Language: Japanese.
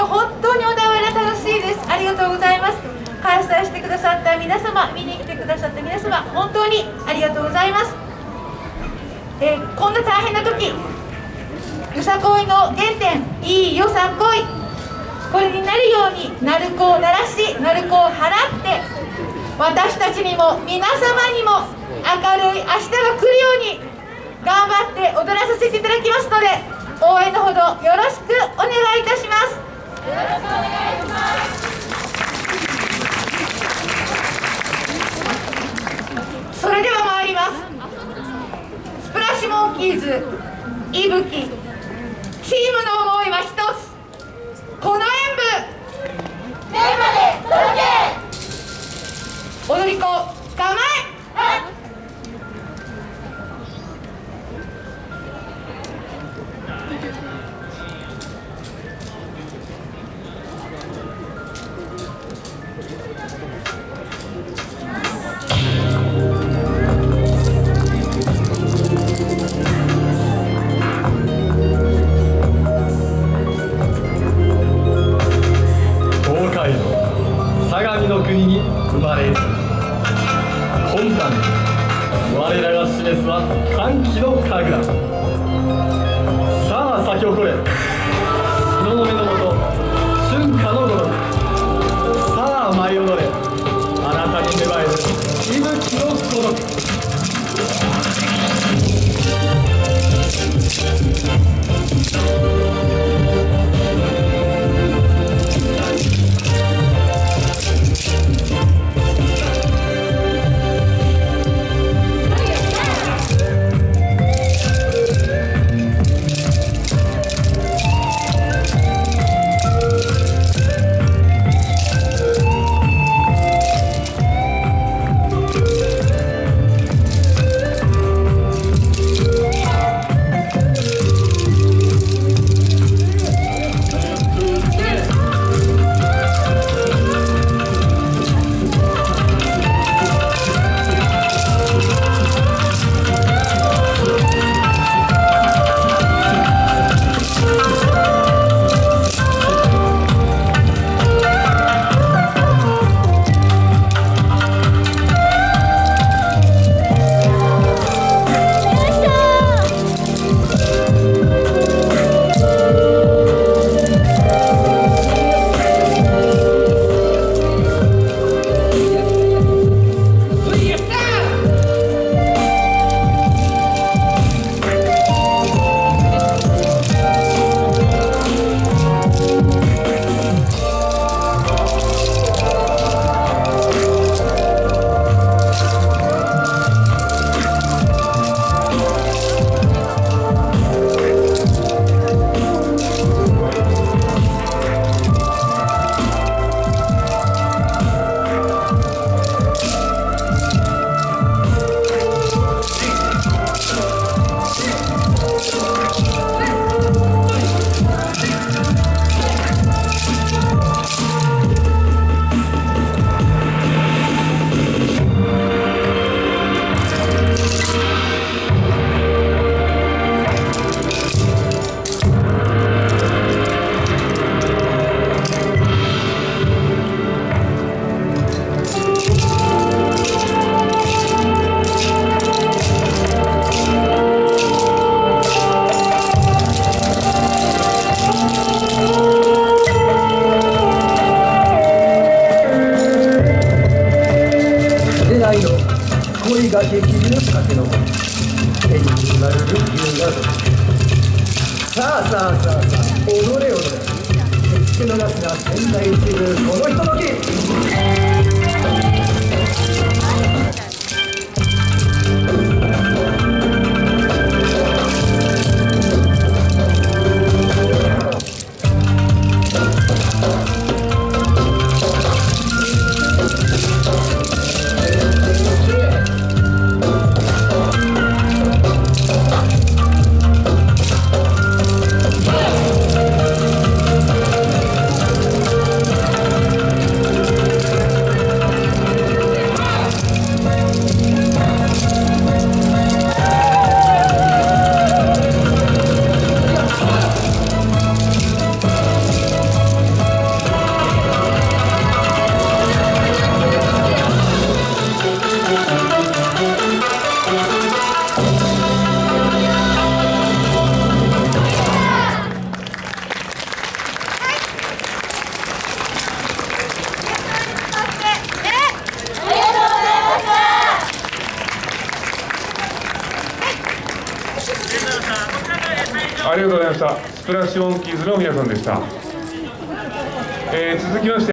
が本当に小田原楽しいです。ありがとうございます。開催してくださった皆様見に来てくださった皆様本当にありがとうございます、えー、こんな大変な時よさこいの原点いいよさこい。これになるように鳴子を鳴らし鳴子を払って私たちにも皆様にも明るい明日が来るように頑張って踊らさせていただきますので応援のほどよろしくお願いいたします。よろしくお願いしますそれでは参ります。スプラッシュモンキーズいぶきチームの思いは一つ。この演舞。段我らが示すは歓喜の神楽。さあ咲き誇れ。だけど演じまるルッキなどさあさあさあさあ踊れ踊れ。決しのなすな仙台一流このひととき。ありがとうございました。スプラッシュオンキーズの皆さんでした、えー続きまして